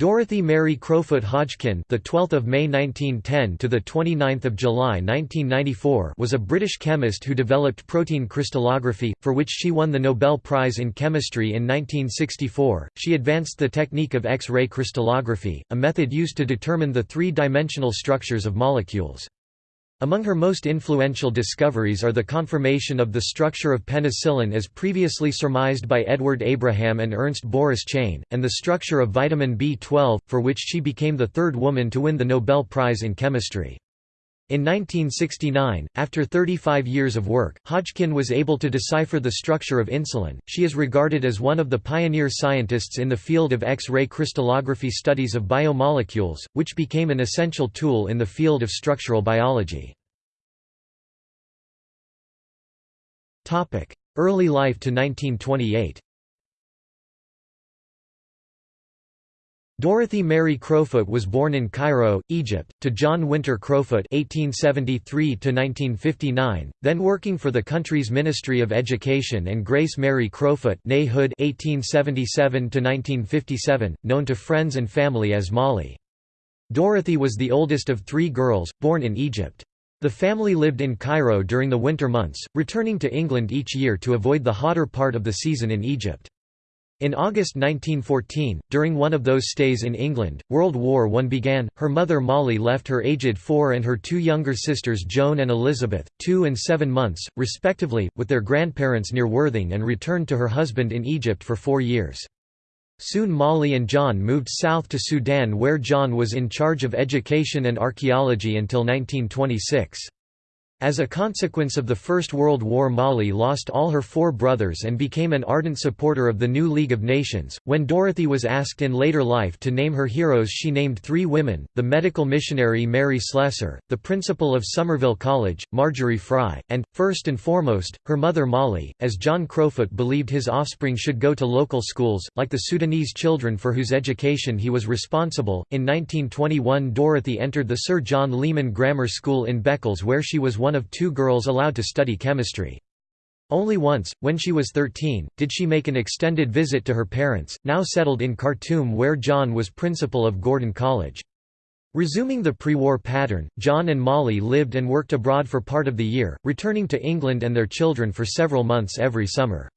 Dorothy Mary Crowfoot Hodgkin, the 12th of May 1910 to the 29th of July 1994, was a British chemist who developed protein crystallography, for which she won the Nobel Prize in Chemistry in 1964. She advanced the technique of X-ray crystallography, a method used to determine the three-dimensional structures of molecules. Among her most influential discoveries are the confirmation of the structure of penicillin as previously surmised by Edward Abraham and Ernst Boris Chain, and the structure of vitamin B12, for which she became the third woman to win the Nobel Prize in Chemistry. In 1969, after 35 years of work, Hodgkin was able to decipher the structure of insulin. She is regarded as one of the pioneer scientists in the field of X-ray crystallography studies of biomolecules, which became an essential tool in the field of structural biology. Early life to 1928 Dorothy Mary Crowfoot was born in Cairo, Egypt, to John Winter Crowfoot (1873–1959), then working for the country's Ministry of Education, and Grace Mary Crowfoot (née Hood (1877–1957), known to friends and family as Molly. Dorothy was the oldest of three girls, born in Egypt. The family lived in Cairo during the winter months, returning to England each year to avoid the hotter part of the season in Egypt. In August 1914, during one of those stays in England, World War I began. Her mother Molly left her aged four and her two younger sisters Joan and Elizabeth, two and seven months, respectively, with their grandparents near Worthing and returned to her husband in Egypt for four years. Soon Molly and John moved south to Sudan where John was in charge of education and archaeology until 1926. As a consequence of the First World War Molly lost all her four brothers and became an ardent supporter of the new League of Nations. When Dorothy was asked in later life to name her heroes she named three women, the medical missionary Mary Slessor, the principal of Somerville College, Margery Fry, and, first and foremost, her mother Molly, as John Crowfoot believed his offspring should go to local schools, like the Sudanese children for whose education he was responsible. In 1921 Dorothy entered the Sir John Leman Grammar School in Beccles where she was one one of two girls allowed to study chemistry. Only once, when she was 13, did she make an extended visit to her parents, now settled in Khartoum where John was principal of Gordon College. Resuming the pre-war pattern, John and Molly lived and worked abroad for part of the year, returning to England and their children for several months every summer.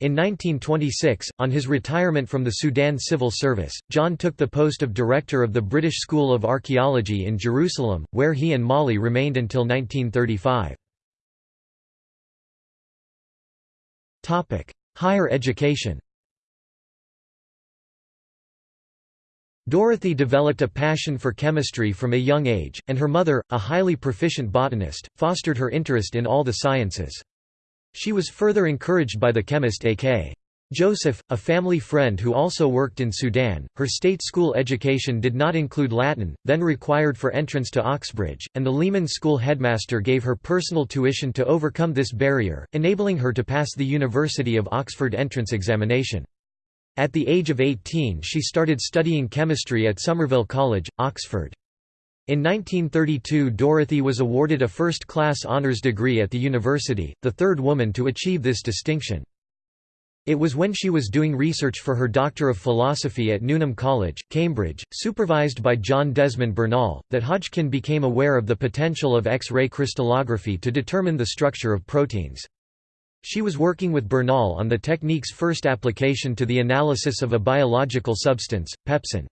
In 1926, on his retirement from the Sudan Civil Service, John took the post of director of the British School of Archaeology in Jerusalem, where he and Molly remained until 1935. Higher education Dorothy developed a passion for chemistry from a young age, and her mother, a highly proficient botanist, fostered her interest in all the sciences. She was further encouraged by the chemist A.K. Joseph, a family friend who also worked in Sudan. Her state school education did not include Latin, then required for entrance to Oxbridge, and the Leman School headmaster gave her personal tuition to overcome this barrier, enabling her to pass the University of Oxford entrance examination. At the age of 18 she started studying chemistry at Somerville College, Oxford. In 1932 Dorothy was awarded a first-class honours degree at the university, the third woman to achieve this distinction. It was when she was doing research for her Doctor of Philosophy at Newnham College, Cambridge, supervised by John Desmond Bernal, that Hodgkin became aware of the potential of X-ray crystallography to determine the structure of proteins. She was working with Bernal on the technique's first application to the analysis of a biological substance, pepsin.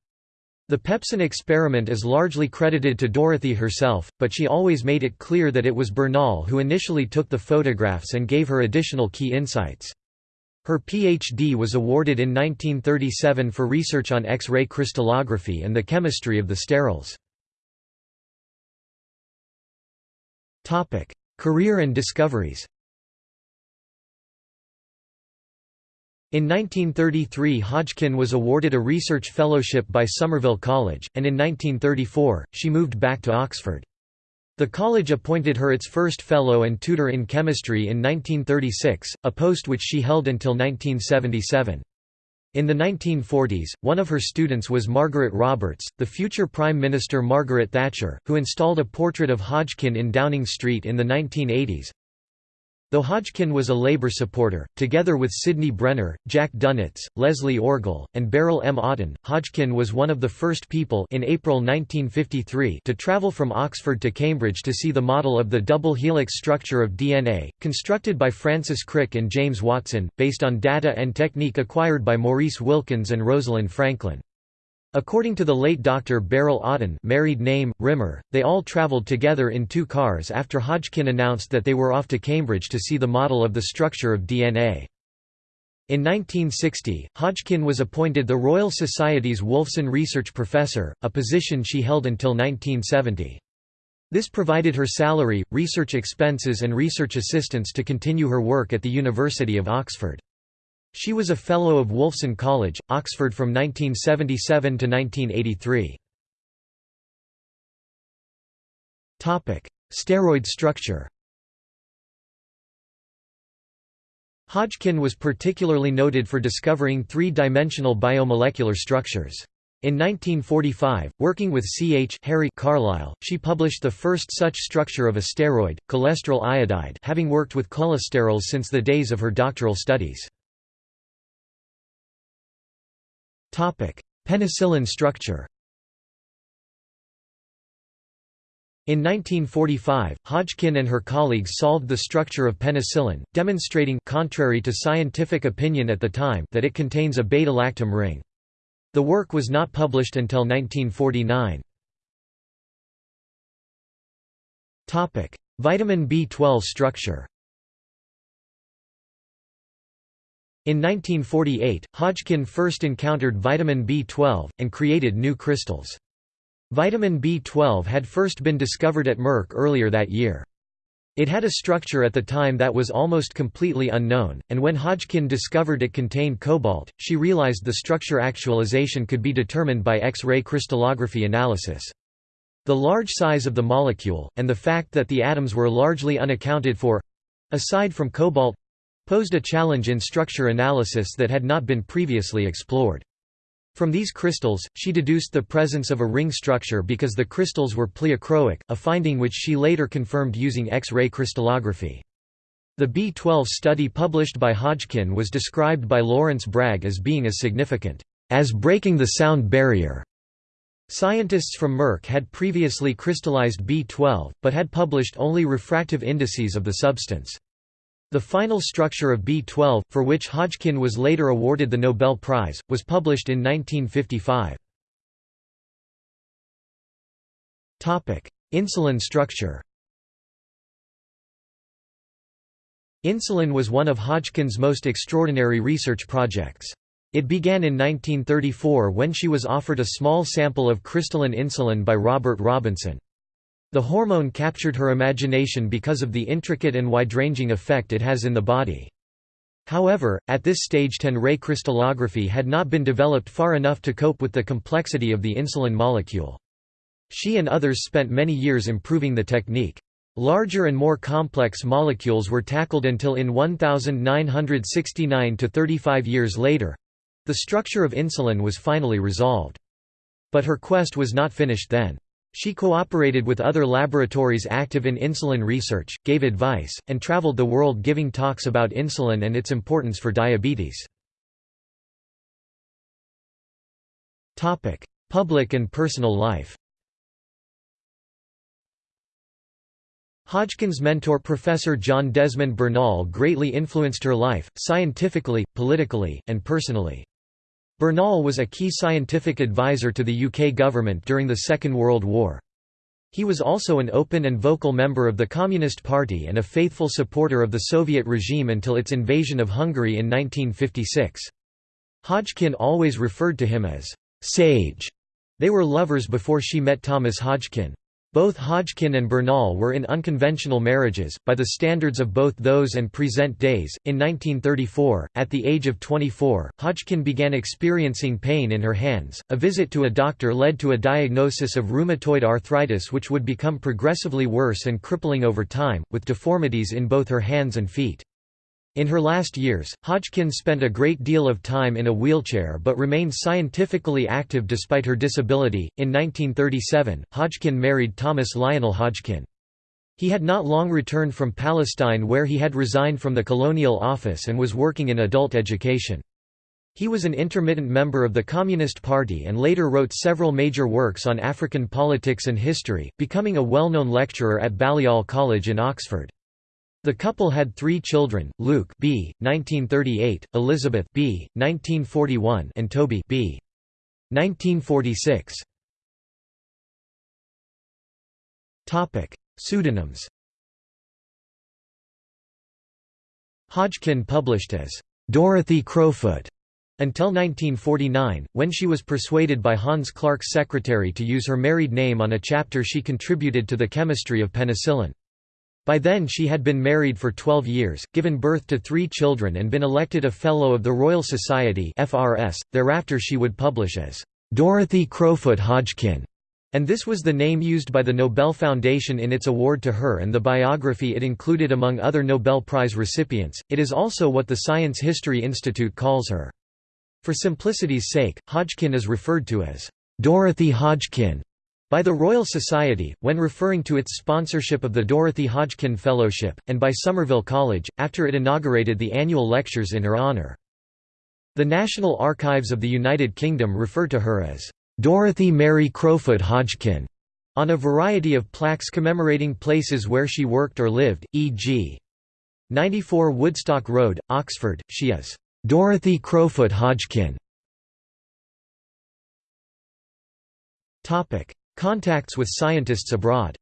The Pepsin experiment is largely credited to Dorothy herself, but she always made it clear that it was Bernal who initially took the photographs and gave her additional key insights. Her Ph.D. was awarded in 1937 for research on X-ray crystallography and the chemistry of the sterols. Career and discoveries In 1933 Hodgkin was awarded a research fellowship by Somerville College, and in 1934, she moved back to Oxford. The college appointed her its first fellow and tutor in chemistry in 1936, a post which she held until 1977. In the 1940s, one of her students was Margaret Roberts, the future Prime Minister Margaret Thatcher, who installed a portrait of Hodgkin in Downing Street in the 1980s. Though Hodgkin was a Labour supporter, together with Sidney Brenner, Jack Dunitz, Leslie Orgel, and Beryl M. Oughton, Hodgkin was one of the first people in April 1953 to travel from Oxford to Cambridge to see the model of the double helix structure of DNA, constructed by Francis Crick and James Watson, based on data and technique acquired by Maurice Wilkins and Rosalind Franklin. According to the late Dr. Beryl Oughton married name, Rimmer, they all travelled together in two cars after Hodgkin announced that they were off to Cambridge to see the model of the structure of DNA. In 1960, Hodgkin was appointed the Royal Society's Wolfson Research Professor, a position she held until 1970. This provided her salary, research expenses and research assistance to continue her work at the University of Oxford. She was a Fellow of Wolfson College, Oxford from 1977 to 1983. Steroid structure Hodgkin was particularly noted for discovering three-dimensional biomolecular structures. In 1945, working with C. H. Harry Carlisle, she published the first such structure of a steroid, cholesterol iodide having worked with cholesterols since the days of her doctoral studies. Penicillin structure In 1945, Hodgkin and her colleagues solved the structure of penicillin, demonstrating contrary to scientific opinion at the time that it contains a beta-lactam ring. The work was not published until 1949. Vitamin B12 structure In 1948, Hodgkin first encountered vitamin B12, and created new crystals. Vitamin B12 had first been discovered at Merck earlier that year. It had a structure at the time that was almost completely unknown, and when Hodgkin discovered it contained cobalt, she realized the structure actualization could be determined by X-ray crystallography analysis. The large size of the molecule, and the fact that the atoms were largely unaccounted for—aside from cobalt, posed a challenge in structure analysis that had not been previously explored. From these crystals, she deduced the presence of a ring structure because the crystals were pleochroic, a finding which she later confirmed using X-ray crystallography. The B12 study published by Hodgkin was described by Lawrence Bragg as being as significant, as breaking the sound barrier. Scientists from Merck had previously crystallized B12, but had published only refractive indices of the substance. The final structure of B12, for which Hodgkin was later awarded the Nobel Prize, was published in 1955. Insulin structure Insulin was one of Hodgkin's most extraordinary research projects. It began in 1934 when she was offered a small sample of crystalline insulin by Robert Robinson. The hormone captured her imagination because of the intricate and wide-ranging effect it has in the body. However, at this stage 10-ray crystallography had not been developed far enough to cope with the complexity of the insulin molecule. She and others spent many years improving the technique. Larger and more complex molecules were tackled until in 1969 to 35 years later—the structure of insulin was finally resolved. But her quest was not finished then. She cooperated with other laboratories active in insulin research, gave advice, and traveled the world giving talks about insulin and its importance for diabetes. Public and personal life Hodgkin's mentor Professor John Desmond Bernal greatly influenced her life, scientifically, politically, and personally. Bernal was a key scientific advisor to the UK government during the Second World War. He was also an open and vocal member of the Communist Party and a faithful supporter of the Soviet regime until its invasion of Hungary in 1956. Hodgkin always referred to him as «sage». They were lovers before she met Thomas Hodgkin. Both Hodgkin and Bernal were in unconventional marriages, by the standards of both those and present days. In 1934, at the age of 24, Hodgkin began experiencing pain in her hands. A visit to a doctor led to a diagnosis of rheumatoid arthritis, which would become progressively worse and crippling over time, with deformities in both her hands and feet. In her last years, Hodgkin spent a great deal of time in a wheelchair but remained scientifically active despite her disability. In 1937, Hodgkin married Thomas Lionel Hodgkin. He had not long returned from Palestine where he had resigned from the colonial office and was working in adult education. He was an intermittent member of the Communist Party and later wrote several major works on African politics and history, becoming a well-known lecturer at Balliol College in Oxford. The couple had three children, Luke B. 1938, Elizabeth B. 1941 and Toby B. 1946. Pseudonyms Hodgkin published as Dorothy Crowfoot until 1949, when she was persuaded by Hans Clarke's secretary to use her married name on a chapter she contributed to the chemistry of penicillin. By then she had been married for 12 years, given birth to three children and been elected a Fellow of the Royal Society FRS. thereafter she would publish as Dorothy Crowfoot Hodgkin and this was the name used by the Nobel Foundation in its award to her and the biography it included among other Nobel Prize recipients. It is also what the Science History Institute calls her. For simplicity's sake, Hodgkin is referred to as Dorothy Hodgkin by the Royal Society, when referring to its sponsorship of the Dorothy Hodgkin Fellowship, and by Somerville College, after it inaugurated the annual lectures in her honour. The National Archives of the United Kingdom refer to her as Dorothy Mary Crowfoot Hodgkin on a variety of plaques commemorating places where she worked or lived, e.g. 94 Woodstock Road, Oxford, she is Dorothy Crowfoot Hodgkin. Contacts with scientists abroad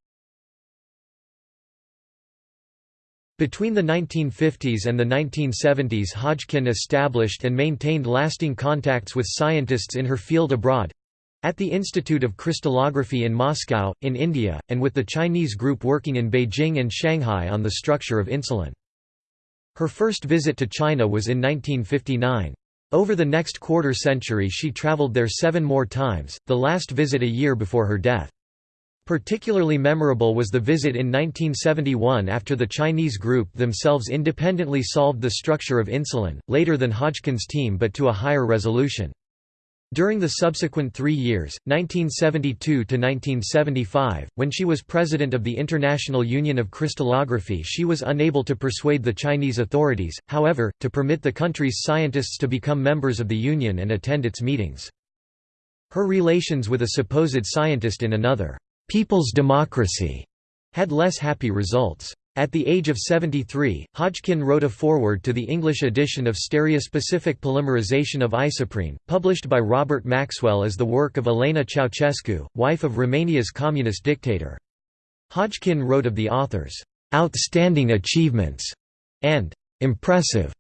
Between the 1950s and the 1970s Hodgkin established and maintained lasting contacts with scientists in her field abroad, at the Institute of Crystallography in Moscow, in India, and with the Chinese group working in Beijing and Shanghai on the structure of insulin. Her first visit to China was in 1959. Over the next quarter century she traveled there seven more times, the last visit a year before her death. Particularly memorable was the visit in 1971 after the Chinese group themselves independently solved the structure of insulin, later than Hodgkin's team but to a higher resolution. During the subsequent three years, 1972–1975, when she was president of the International Union of Crystallography she was unable to persuade the Chinese authorities, however, to permit the country's scientists to become members of the Union and attend its meetings. Her relations with a supposed scientist in another, "'People's Democracy' had less happy results. At the age of 73, Hodgkin wrote a foreword to the English edition of Stereospecific Polymerization of Isoprene, published by Robert Maxwell as the work of Elena Ceausescu, wife of Romania's communist dictator. Hodgkin wrote of the author's "'outstanding achievements' and "'impressive'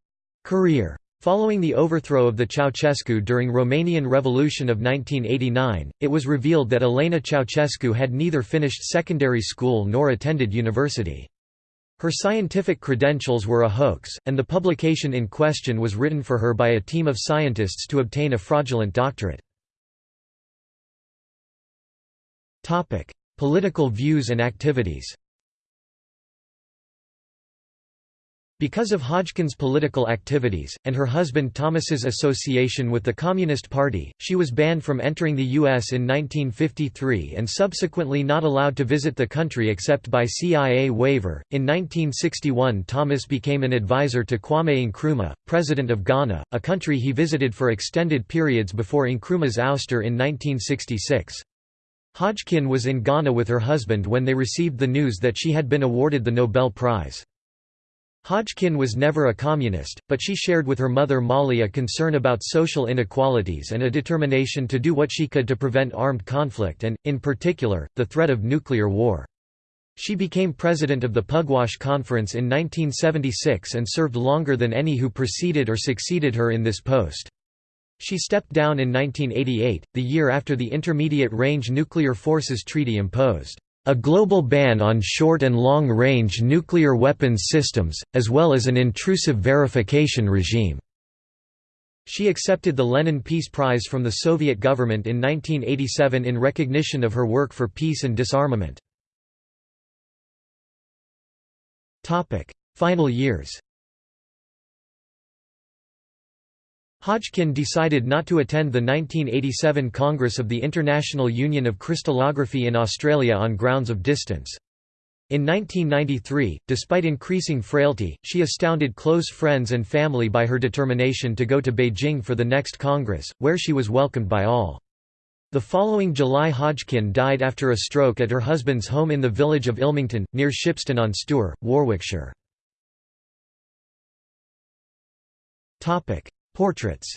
career. Following the overthrow of the Ceausescu during Romanian Revolution of 1989, it was revealed that Elena Ceausescu had neither finished secondary school nor attended university. Her scientific credentials were a hoax, and the publication in question was written for her by a team of scientists to obtain a fraudulent doctorate. Political views and activities Because of Hodgkin's political activities, and her husband Thomas's association with the Communist Party, she was banned from entering the U.S. in 1953 and subsequently not allowed to visit the country except by CIA waiver. In 1961, Thomas became an advisor to Kwame Nkrumah, president of Ghana, a country he visited for extended periods before Nkrumah's ouster in 1966. Hodgkin was in Ghana with her husband when they received the news that she had been awarded the Nobel Prize. Hodgkin was never a communist, but she shared with her mother Molly a concern about social inequalities and a determination to do what she could to prevent armed conflict and, in particular, the threat of nuclear war. She became president of the Pugwash Conference in 1976 and served longer than any who preceded or succeeded her in this post. She stepped down in 1988, the year after the Intermediate Range Nuclear Forces Treaty imposed a global ban on short and long-range nuclear weapons systems, as well as an intrusive verification regime. She accepted the Lenin Peace Prize from the Soviet government in 1987 in recognition of her work for peace and disarmament. Final years Hodgkin decided not to attend the 1987 Congress of the International Union of Crystallography in Australia on grounds of distance. In 1993, despite increasing frailty, she astounded close friends and family by her determination to go to Beijing for the next Congress, where she was welcomed by all. The following July Hodgkin died after a stroke at her husband's home in the village of Ilmington, near Shipston on Stour, Warwickshire. Portraits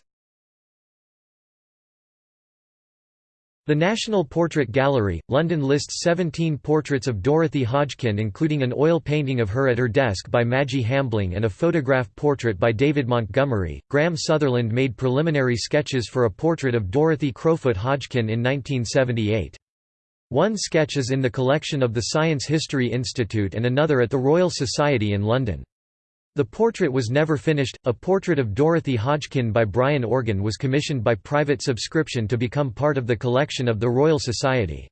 The National Portrait Gallery, London lists 17 portraits of Dorothy Hodgkin including an oil painting of her at her desk by Maggie Hambling and a photograph portrait by David Montgomery. Graham Sutherland made preliminary sketches for a portrait of Dorothy Crowfoot Hodgkin in 1978. One sketch is in the collection of the Science History Institute and another at the Royal Society in London. The portrait was never finished. A portrait of Dorothy Hodgkin by Brian Organ was commissioned by private subscription to become part of the collection of the Royal Society.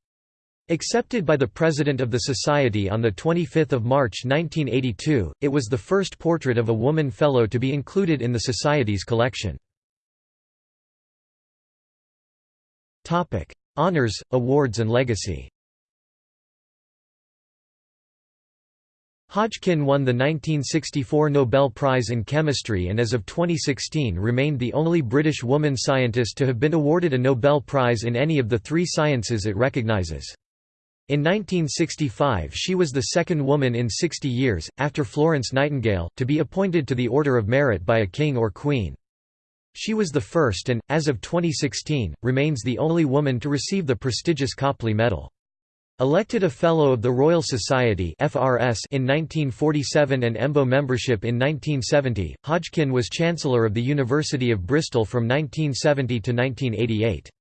Accepted by the President of the Society on the 25 March 1982, it was the first portrait of a woman fellow to be included in the Society's collection. Honours, awards and legacy Hodgkin won the 1964 Nobel Prize in Chemistry and as of 2016 remained the only British woman scientist to have been awarded a Nobel Prize in any of the three sciences it recognises. In 1965 she was the second woman in 60 years, after Florence Nightingale, to be appointed to the Order of Merit by a king or queen. She was the first and, as of 2016, remains the only woman to receive the prestigious Copley Medal. Elected a Fellow of the Royal Society (FRS) in 1947 and EMBO membership in 1970, Hodgkin was Chancellor of the University of Bristol from 1970 to 1988.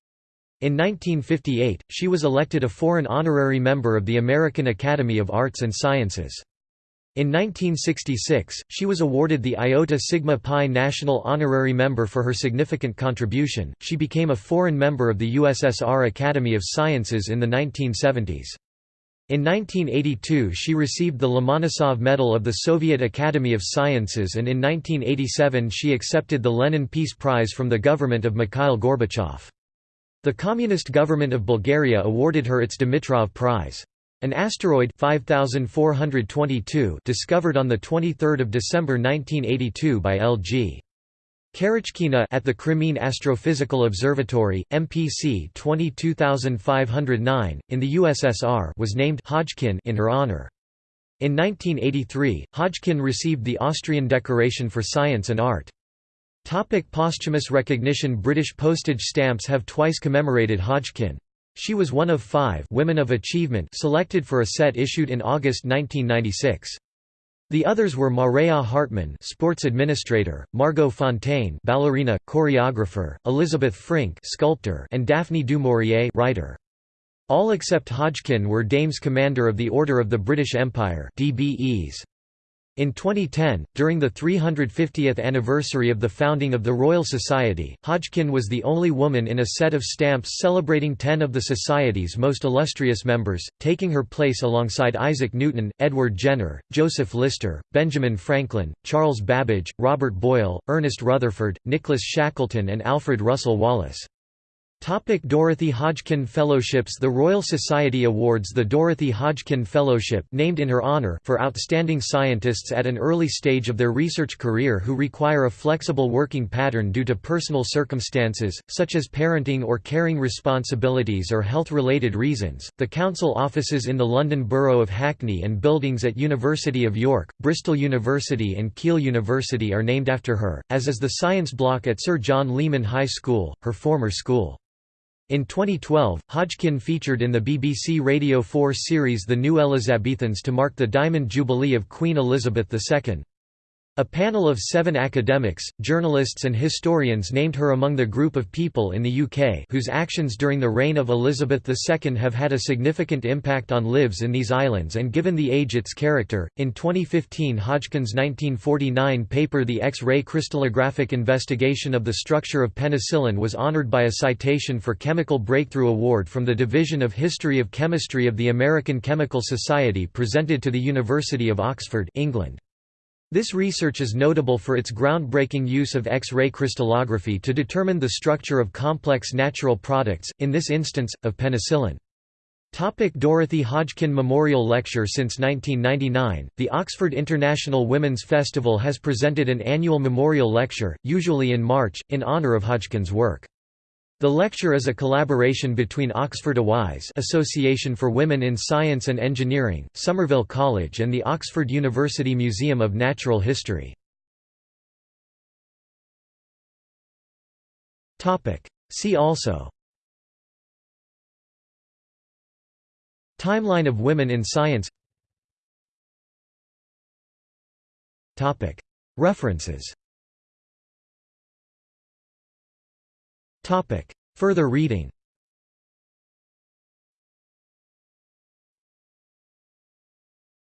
In 1958, she was elected a foreign honorary member of the American Academy of Arts and Sciences. In 1966, she was awarded the Iota Sigma Pi National Honorary Member for her significant contribution. She became a foreign member of the USSR Academy of Sciences in the 1970s. In 1982 she received the Lomonosov Medal of the Soviet Academy of Sciences and in 1987 she accepted the Lenin Peace Prize from the government of Mikhail Gorbachev. The Communist government of Bulgaria awarded her its Dimitrov Prize. An asteroid 5422 discovered on the 23rd of December 1982 by L.G. Karachkina at the Crimean Astrophysical Observatory, MPC 22509, in the USSR was named Hodgkin in her honor. In 1983, Hodgkin received the Austrian Decoration for Science and Art. Topic posthumous recognition British postage stamps have twice commemorated Hodgkin. She was one of five Women of Achievement selected for a set issued in August 1996. The others were Marea Hartman, sports administrator, Margot Fonteyn, ballerina, choreographer, Elizabeth Frink, sculptor, and Daphne du Maurier, writer. All except Hodgkin were Dames Commander of the Order of the British Empire (DBEs). In 2010, during the 350th anniversary of the founding of the Royal Society, Hodgkin was the only woman in a set of stamps celebrating ten of the Society's most illustrious members, taking her place alongside Isaac Newton, Edward Jenner, Joseph Lister, Benjamin Franklin, Charles Babbage, Robert Boyle, Ernest Rutherford, Nicholas Shackleton and Alfred Russel Wallace. Topic Dorothy Hodgkin Fellowships The Royal Society awards the Dorothy Hodgkin Fellowship named in her honor for outstanding scientists at an early stage of their research career who require a flexible working pattern due to personal circumstances, such as parenting or caring responsibilities or health-related reasons. The council offices in the London Borough of Hackney and buildings at University of York, Bristol University and Keele University are named after her, as is the science block at Sir John Leman High School, her former school. In 2012, Hodgkin featured in the BBC Radio 4 series The New Elizabethans to mark the Diamond Jubilee of Queen Elizabeth II. A panel of seven academics, journalists and historians named her among the group of people in the UK whose actions during the reign of Elizabeth II have had a significant impact on lives in these islands and given the age its character. In 2015 Hodgkin's 1949 paper The X-ray crystallographic investigation of the structure of penicillin was honoured by a citation for Chemical Breakthrough Award from the Division of History of Chemistry of the American Chemical Society presented to the University of Oxford England. This research is notable for its groundbreaking use of X-ray crystallography to determine the structure of complex natural products, in this instance, of penicillin. Topic Dorothy Hodgkin Memorial Lecture Since 1999, the Oxford International Women's Festival has presented an annual memorial lecture, usually in March, in honour of Hodgkin's work. The lecture is a collaboration between Oxford AWISE Association for Women in Science and Engineering, Somerville College and the Oxford University Museum of Natural History. See also. Timeline of women in science. References Further reading